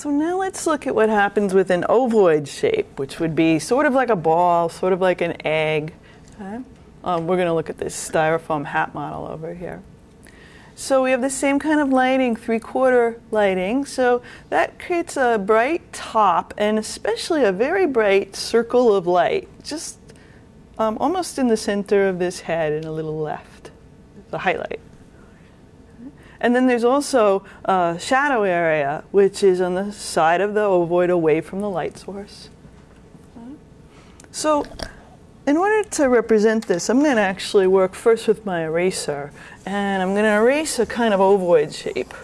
So now let's look at what happens with an ovoid shape, which would be sort of like a ball, sort of like an egg. Okay? Um, we're going to look at this styrofoam hat model over here. So we have the same kind of lighting, three-quarter lighting. So that creates a bright top and especially a very bright circle of light, just um, almost in the center of this head and a little left, the highlight. And then there's also a shadow area, which is on the side of the ovoid away from the light source. So in order to represent this, I'm going to actually work first with my eraser. And I'm going to erase a kind of ovoid shape.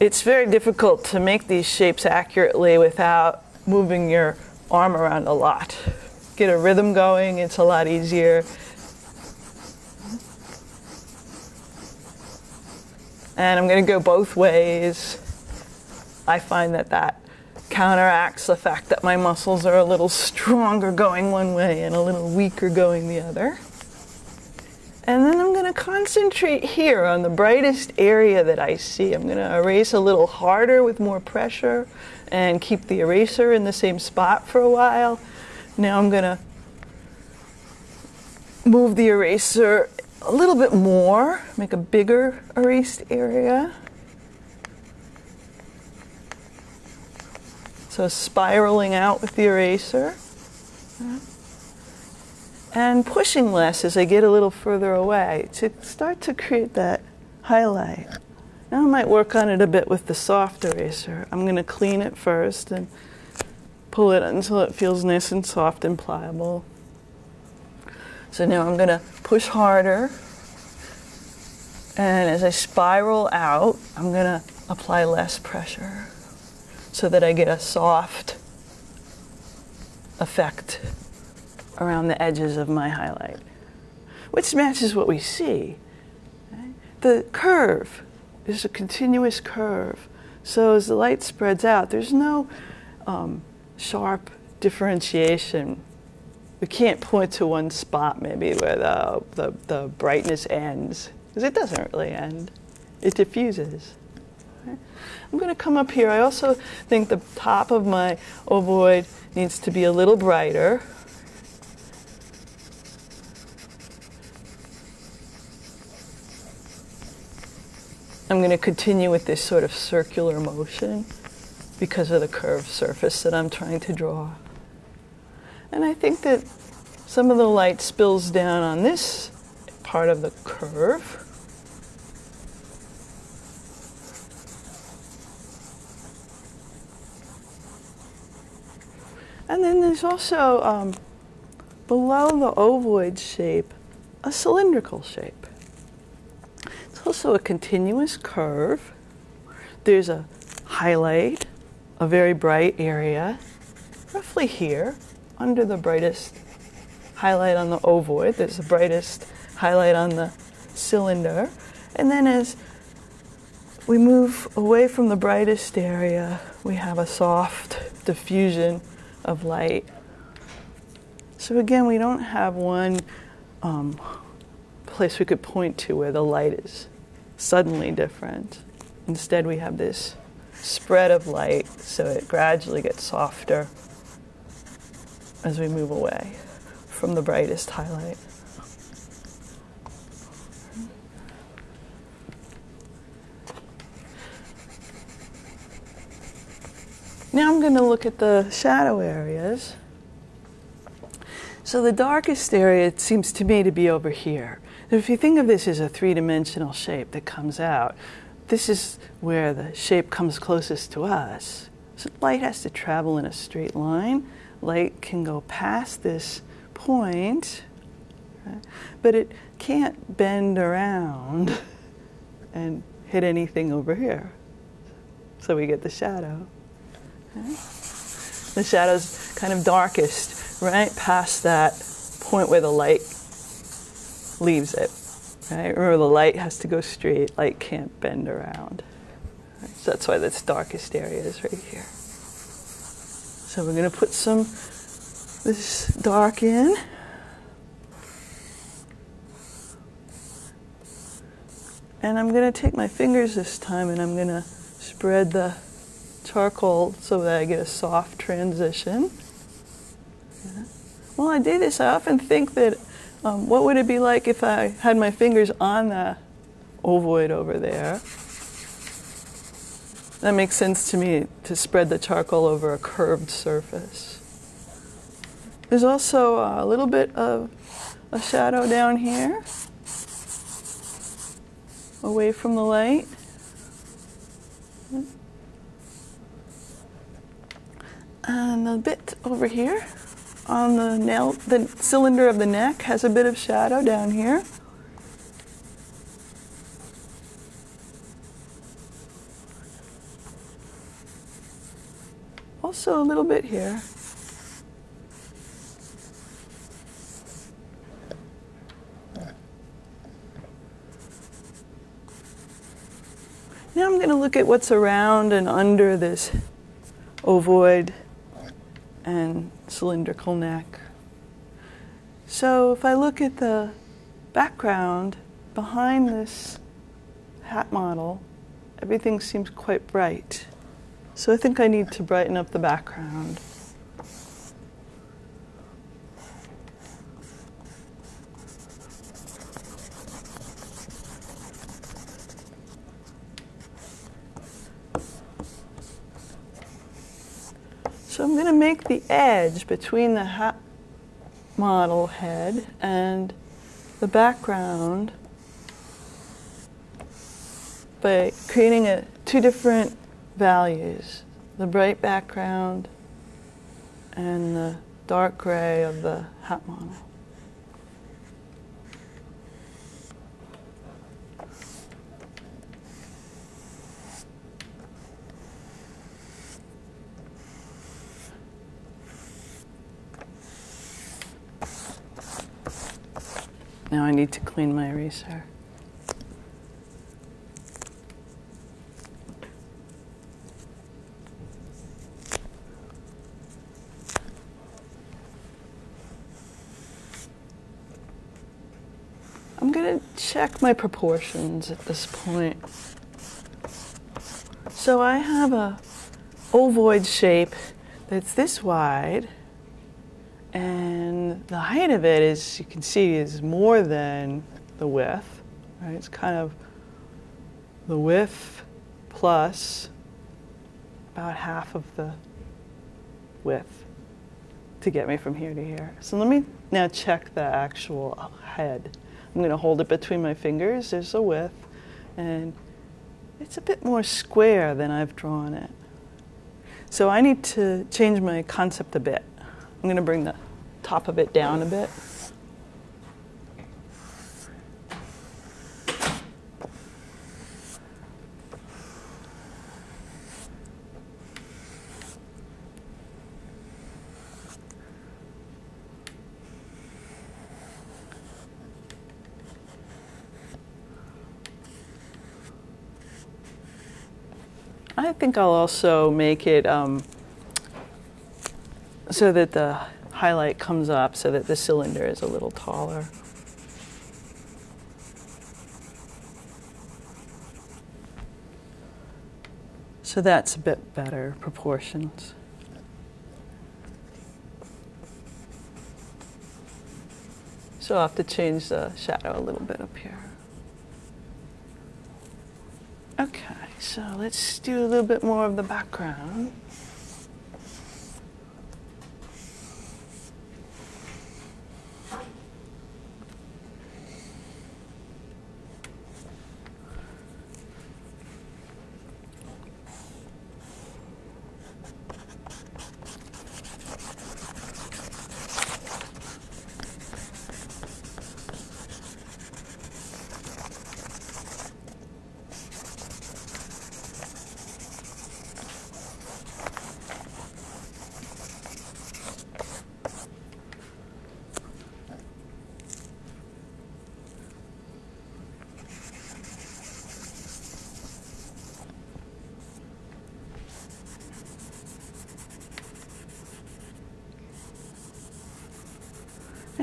It's very difficult to make these shapes accurately without moving your arm around a lot. Get a rhythm going, it's a lot easier. And I'm going to go both ways. I find that that counteracts the fact that my muscles are a little stronger going one way and a little weaker going the other. And then I'm going to concentrate here on the brightest area that I see. I'm going to erase a little harder with more pressure and keep the eraser in the same spot for a while. Now I'm going to move the eraser a little bit more, make a bigger erased area. So spiraling out with the eraser. And pushing less as I get a little further away to start to create that highlight. Now I might work on it a bit with the soft eraser. I'm going to clean it first and pull it until it feels nice and soft and pliable. So now I'm going to push harder. And as I spiral out, I'm going to apply less pressure so that I get a soft effect around the edges of my highlight, which matches what we see. The curve is a continuous curve. So as the light spreads out, there's no um, sharp differentiation we can't point to one spot maybe where the, the, the brightness ends, because it doesn't really end. It diffuses. I'm going to come up here. I also think the top of my ovoid needs to be a little brighter. I'm going to continue with this sort of circular motion because of the curved surface that I'm trying to draw. And I think that some of the light spills down on this part of the curve. And then there's also um, below the ovoid shape, a cylindrical shape. It's also a continuous curve. There's a highlight, a very bright area, roughly here under the brightest highlight on the ovoid. There's the brightest highlight on the cylinder. And then as we move away from the brightest area, we have a soft diffusion of light. So again, we don't have one um, place we could point to where the light is suddenly different. Instead, we have this spread of light, so it gradually gets softer as we move away from the brightest highlight. Now I'm going to look at the shadow areas. So the darkest area it seems to me to be over here. If you think of this as a three-dimensional shape that comes out, this is where the shape comes closest to us. So light has to travel in a straight line light can go past this point, right? but it can't bend around and hit anything over here. So we get the shadow. The shadow's kind of darkest, right past that point where the light leaves it. Right? Remember, the light has to go straight. Light can't bend around. So that's why this darkest area is right here. So we're going to put some this dark in. And I'm going to take my fingers this time and I'm going to spread the charcoal so that I get a soft transition. Yeah. While I do this, I often think that um, what would it be like if I had my fingers on the ovoid over there? That makes sense to me to spread the charcoal over a curved surface. There's also a little bit of a shadow down here, away from the light. And a bit over here on the nail, the cylinder of the neck has a bit of shadow down here. Also a little bit here. Now I'm going to look at what's around and under this ovoid and cylindrical neck. So if I look at the background behind this hat model, everything seems quite bright. So I think I need to brighten up the background. So I'm going to make the edge between the model head and the background by creating a, two different values, the bright background and the dark gray of the hat model. Now I need to clean my eraser. I'm to check my proportions at this point. So I have a ovoid shape that's this wide and the height of it is, you can see, is more than the width. Right? It's kind of the width plus about half of the width to get me from here to here. So let me now check the actual head. I'm going to hold it between my fingers. There's the width, and it's a bit more square than I've drawn it. So I need to change my concept a bit. I'm going to bring the top of it down a bit. I think I'll also make it um, so that the highlight comes up so that the cylinder is a little taller. So that's a bit better proportions. So I'll have to change the shadow a little bit up here. Okay, so let's do a little bit more of the background.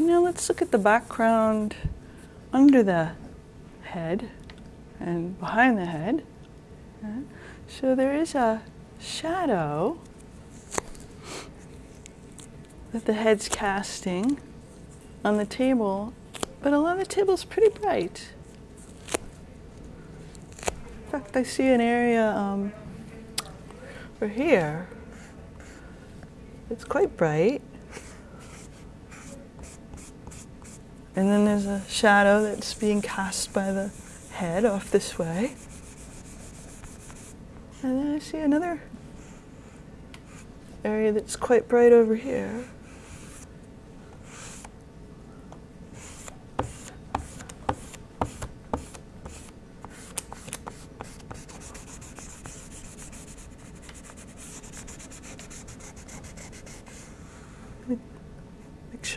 And now let's look at the background under the head and behind the head. So there is a shadow that the head's casting on the table, but a lot of the table's pretty bright. In fact, I see an area um, over here. It's quite bright. And then there's a shadow that's being cast by the head off this way. And then I see another area that's quite bright over here. Make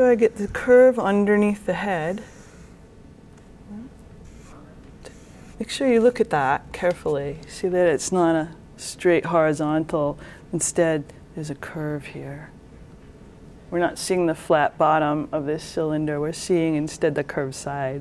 sure I get the curve underneath the head. Make sure you look at that carefully. See that it's not a straight horizontal. Instead, there's a curve here. We're not seeing the flat bottom of this cylinder, we're seeing instead the curved side.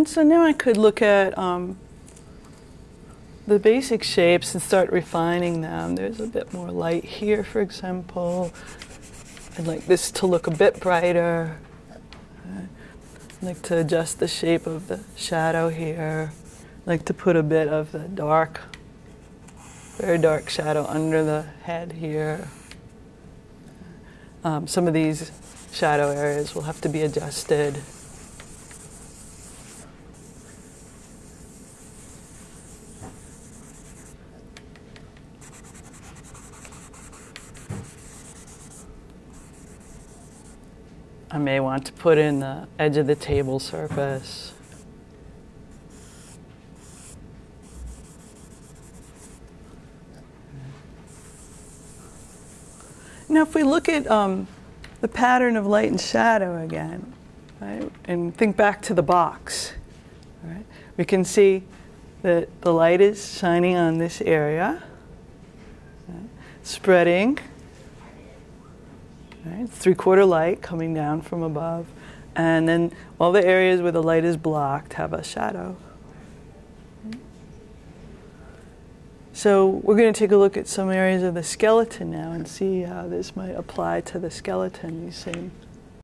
And so now I could look at um, the basic shapes and start refining them. There's a bit more light here, for example. I'd like this to look a bit brighter. I'd like to adjust the shape of the shadow here. I'd like to put a bit of the dark, very dark shadow under the head here. Um, some of these shadow areas will have to be adjusted. I may want to put in the edge of the table surface. Now, if we look at um, the pattern of light and shadow again, right, and think back to the box, right, we can see that the light is shining on this area, right, spreading Right? Three quarter light coming down from above. And then all the areas where the light is blocked have a shadow. So we're going to take a look at some areas of the skeleton now and see how this might apply to the skeleton, these same